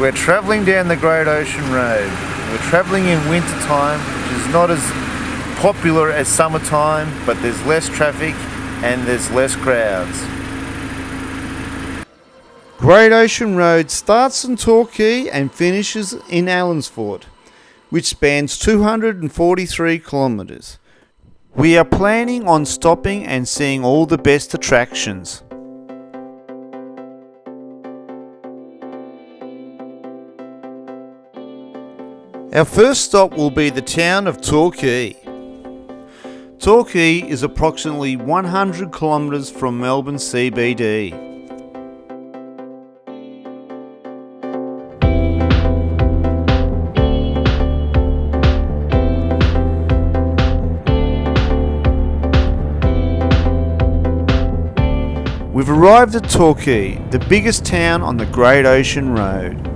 We're travelling down the Great Ocean Road. We're travelling in winter time, which is not as popular as summertime, but there's less traffic and there's less crowds. Great Ocean Road starts in Torquay and finishes in Allansford, which spans 243 kilometres. We are planning on stopping and seeing all the best attractions. Our first stop will be the town of Torquay. Torquay is approximately 100 kilometres from Melbourne CBD. We've arrived at Torquay, the biggest town on the Great Ocean Road.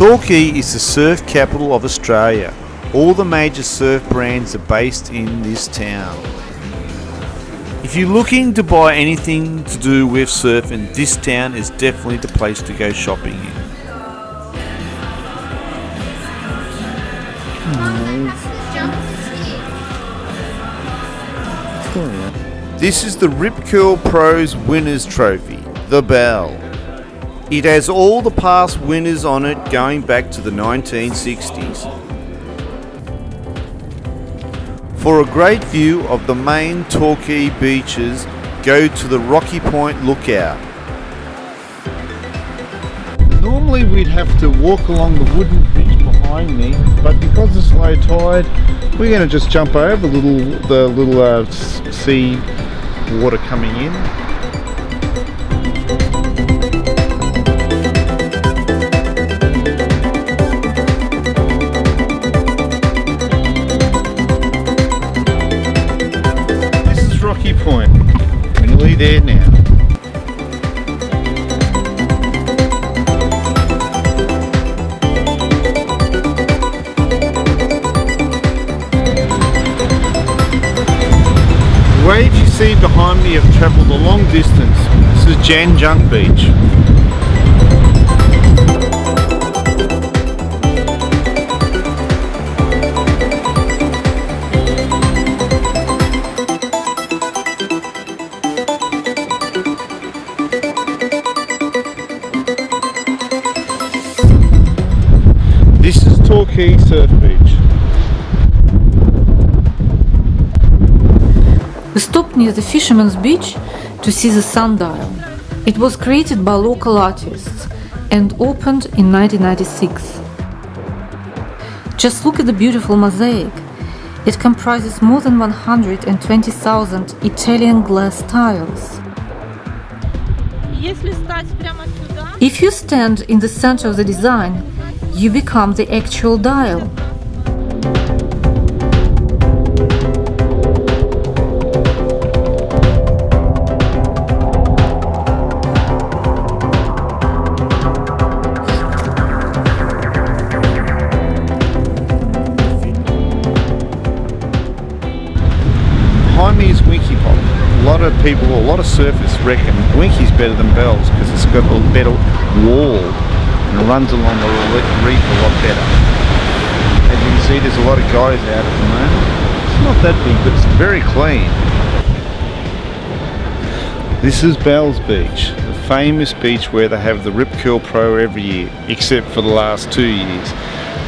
Torquay is the surf capital of Australia. All the major surf brands are based in this town. If you're looking to buy anything to do with surfing, this town is definitely the place to go shopping in. Hmm. This is the Rip Curl Pros Winners Trophy, the Bell. It has all the past winners on it going back to the 1960s. For a great view of the main Torquay beaches, go to the Rocky Point Lookout. Normally we'd have to walk along the wooden bridge behind me, but because it's low tide, we're going to just jump over the little the little uh, sea water coming in. Junk Beach. This is Torquay Surf Beach. We stopped near the Fisherman's Beach to see the sundial. It was created by local artists and opened in 1996. Just look at the beautiful mosaic. It comprises more than 120,000 Italian glass tiles. If you stand in the center of the design, you become the actual dial. Lot of people, a lot of surfers reckon Winky's better than Bell's because it's got a better wall and runs along the reef a lot better. As you can see, there's a lot of guys out at the moment. It's not that big, but it's very clean. This is Bell's Beach, the famous beach where they have the Rip Curl Pro every year, except for the last two years.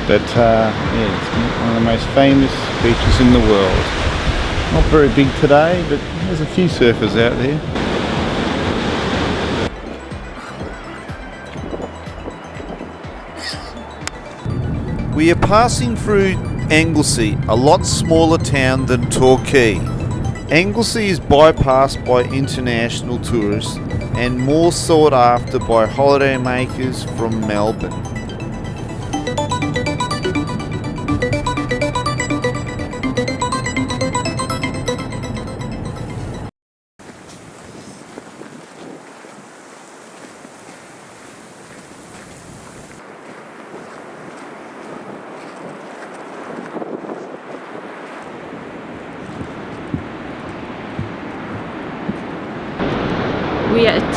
But uh, yeah, it's one of the most famous beaches in the world. Not very big today, but there's a few surfers out there. We are passing through Anglesea, a lot smaller town than Torquay. Anglesea is bypassed by international tourists and more sought after by holidaymakers from Melbourne.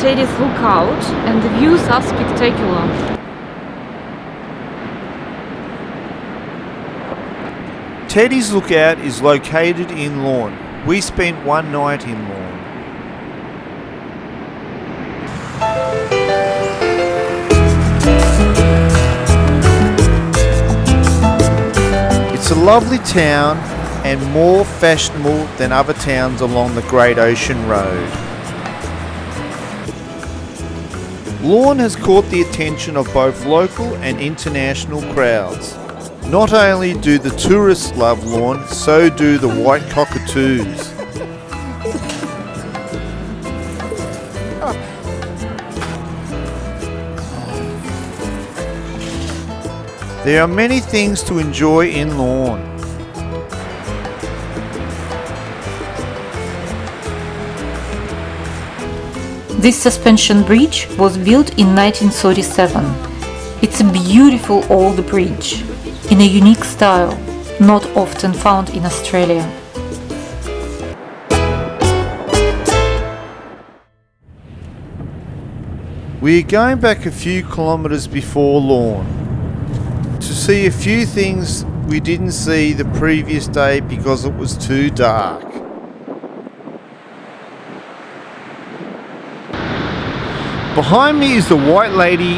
Teddy's Lookout and the views are spectacular. Teddy's Lookout is located in Lorne. We spent one night in Lorne. It's a lovely town and more fashionable than other towns along the Great Ocean Road. Lorne has caught the attention of both local and international crowds. Not only do the tourists love Lorne, so do the white cockatoos. There are many things to enjoy in Lorne. This suspension bridge was built in 1937. It's a beautiful old bridge in a unique style, not often found in Australia. We're going back a few kilometres before Lorne to see a few things we didn't see the previous day because it was too dark. Behind me is the White Lady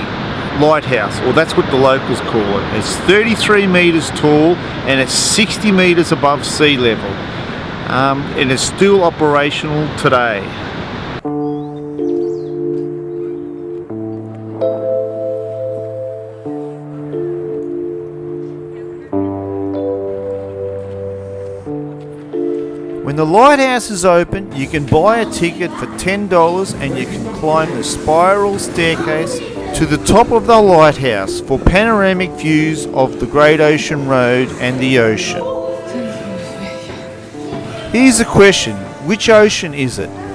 Lighthouse, or that's what the locals call it. It's 33 metres tall and it's 60 metres above sea level. Um, and it's still operational today. Lighthouse is open, you can buy a ticket for $10 and you can climb the spiral staircase to the top of the lighthouse for panoramic views of the Great Ocean Road and the ocean. Here's a question which ocean is it?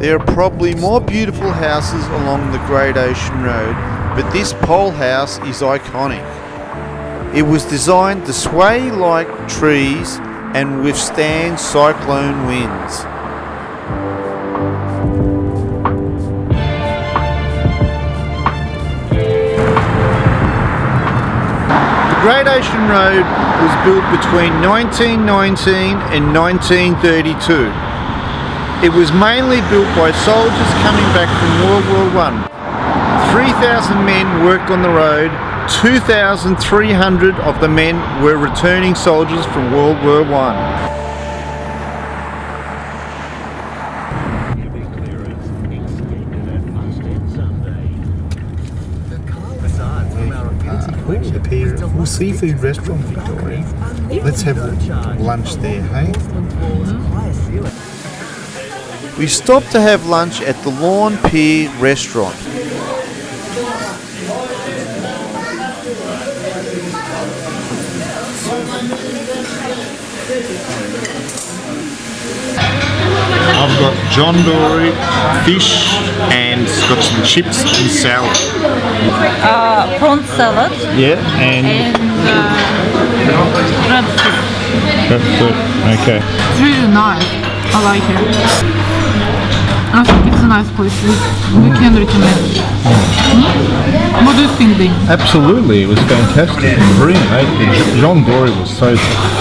There are probably more beautiful houses along the Great Ocean Road, but this pole house is iconic. It was designed to sway like trees and withstand cyclone winds. The Great Ocean Road was built between 1919 and 1932. It was mainly built by soldiers coming back from World War One. 3,000 men worked on the road, 2,300 of the men were returning soldiers from World War pier, full seafood restaurant, Victoria. Let's have lunch there, hey? We stopped to have lunch at the Lorne Pier restaurant. I've got John Dory, fish, and it's got some chips and salad. Uh, prawn salad Yeah, and and uh, crab soup. that's good. Okay. It's really nice. I like it. I think it's a nice place. We, we can recommend. Hmm? What do you think, Dean? Absolutely, it was fantastic. Brilliant. John Dory was so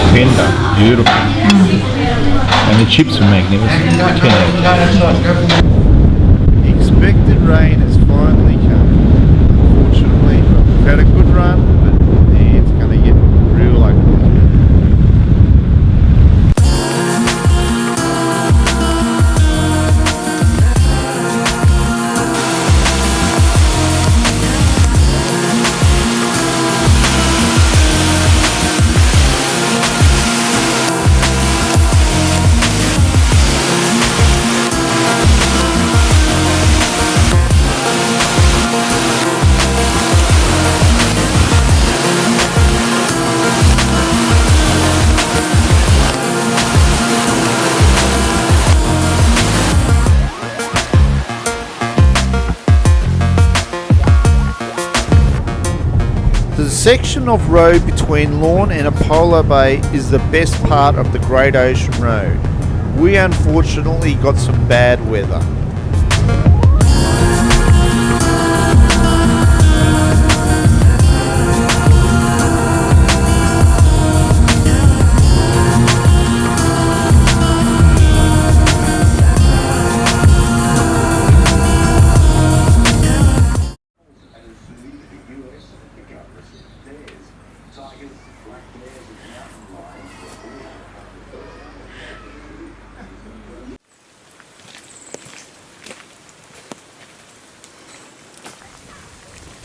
tender, beautiful. And the chips were magnificent. 10 out of 10. Expected rain has finally come. Unfortunately, we've had a good run, section of road between Lorne and Apollo Bay is the best part of the Great Ocean Road. We unfortunately got some bad weather.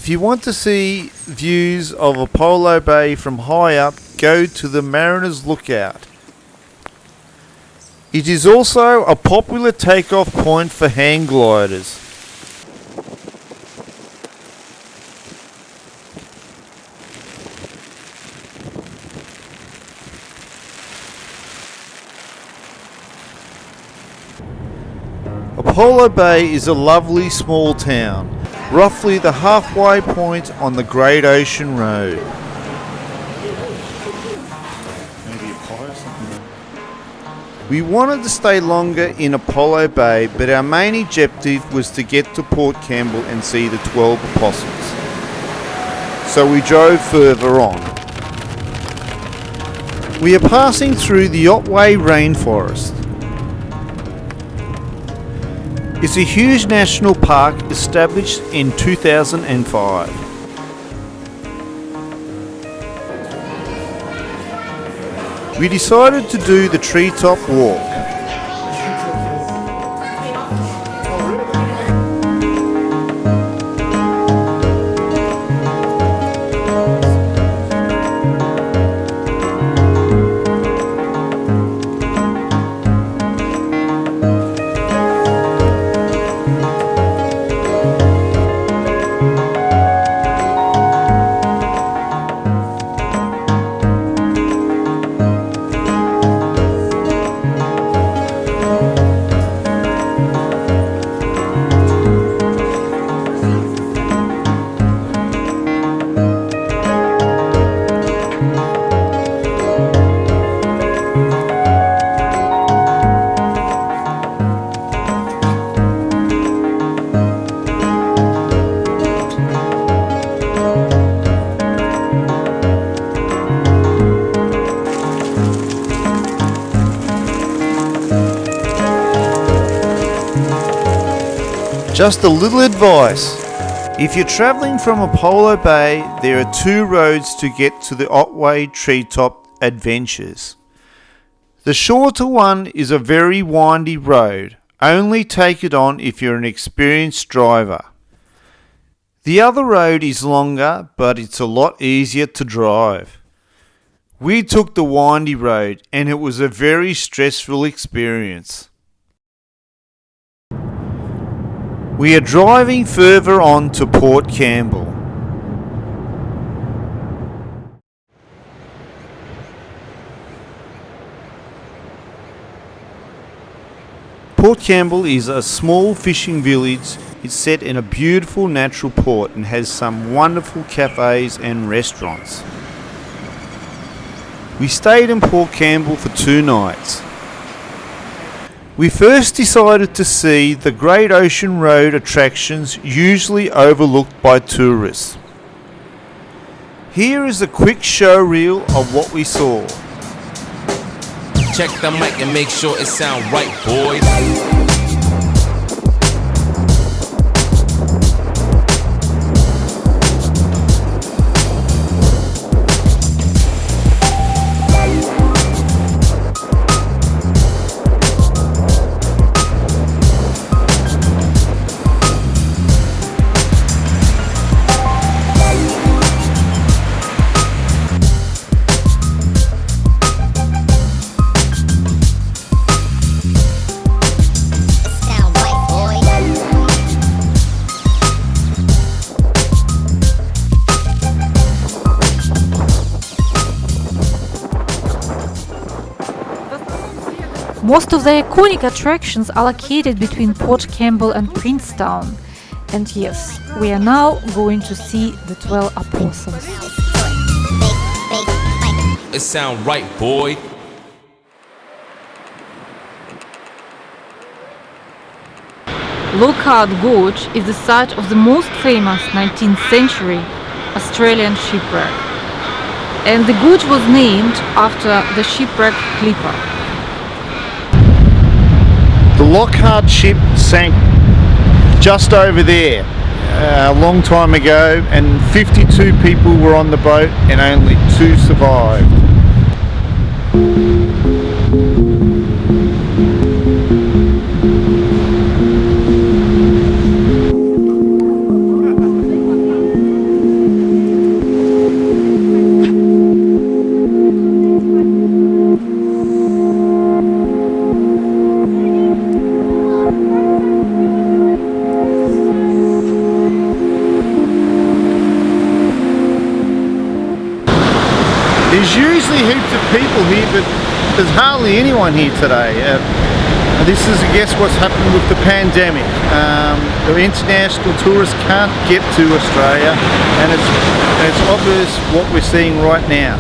If you want to see views of Apollo Bay from high up, go to the Mariners Lookout. It is also a popular takeoff point for hang gliders. Apollo Bay is a lovely small town, roughly the halfway point on the Great Ocean Road. Maybe a pie or something. We wanted to stay longer in Apollo Bay, but our main objective was to get to Port Campbell and see the 12 Apostles. So we drove further on. We are passing through the Otway Rainforest. It's a huge national park established in 2005. We decided to do the treetop walk. Just a little advice. If you're travelling from Apollo Bay, there are two roads to get to the Otway Treetop Adventures. The shorter one is a very windy road. Only take it on if you're an experienced driver. The other road is longer, but it's a lot easier to drive. We took the windy road and it was a very stressful experience. We are driving further on to Port Campbell. Port Campbell is a small fishing village. It's set in a beautiful natural port and has some wonderful cafes and restaurants. We stayed in Port Campbell for two nights. We first decided to see the Great Ocean Road attractions usually overlooked by tourists. Here is a quick show reel of what we saw. Check the mic and make sure it sound right, boys. Most of the iconic attractions are located between Port Campbell and Princetown. And yes, we are now going to see the 12 apostles. It sound right, boy. Loch Ard Gorge is the site of the most famous 19th century Australian shipwreck. And the gorge was named after the shipwreck Clipper. The Loch Ard ship sank just over there uh, a long time ago and 52 people were on the boat and only two survived. There's usually heaps of people here, but there's hardly anyone here today. Uh, this is, I guess, what's happened with the pandemic. Um, the international tourists can't get to Australia, and it's, it's obvious what we're seeing right now.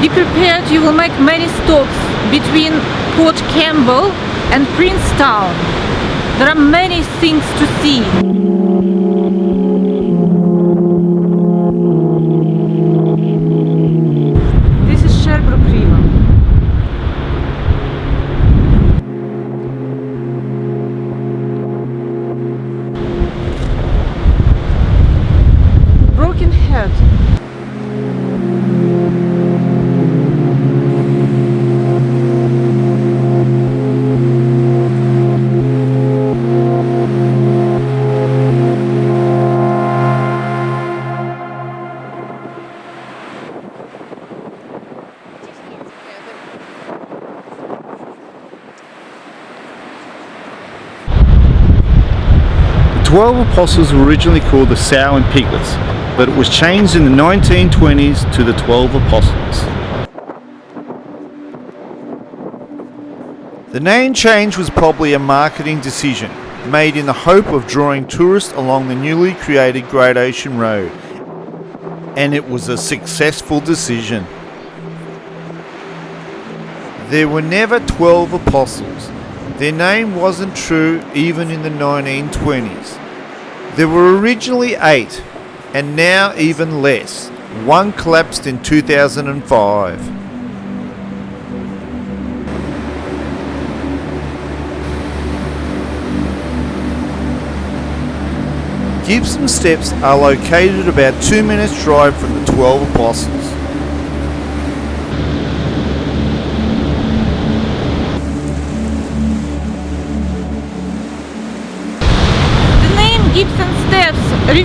Be prepared, you will make many stops between Port Campbell and Princetown. There are many things to see. The Twelve Apostles were originally called the Sow and Piglets, but it was changed in the 1920s to the Twelve Apostles. The name change was probably a marketing decision made in the hope of drawing tourists along the newly created Great Ocean Road, and it was a successful decision. There were never 12 apostles. Their name wasn't true even in the 1920s. There were originally eight, and now even less. One collapsed in 2005. Gibson Steps are located about two minutes drive from the 12 Apostles.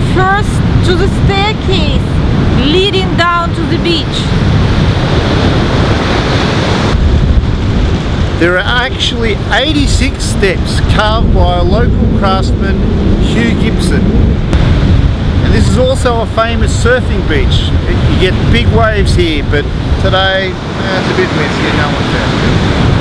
Refers to the staircase leading down to the beach. There are actually 86 steps carved by a local craftsman, Hugh Gibson. And this is also a famous surfing beach. You get big waves here, but today it's a bit windy, no one's out.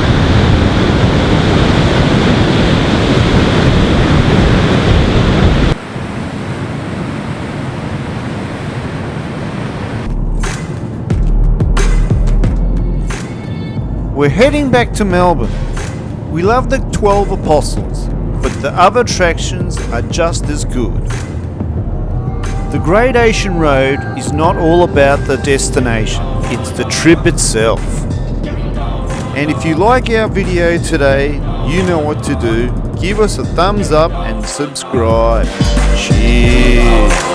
We're heading back to Melbourne. We love the 12 Apostles, but the other attractions are just as good. The Great Ocean Road is not all about the destination, it's the trip itself. And if you like our video today, you know what to do. Give us a thumbs up and subscribe. Cheers.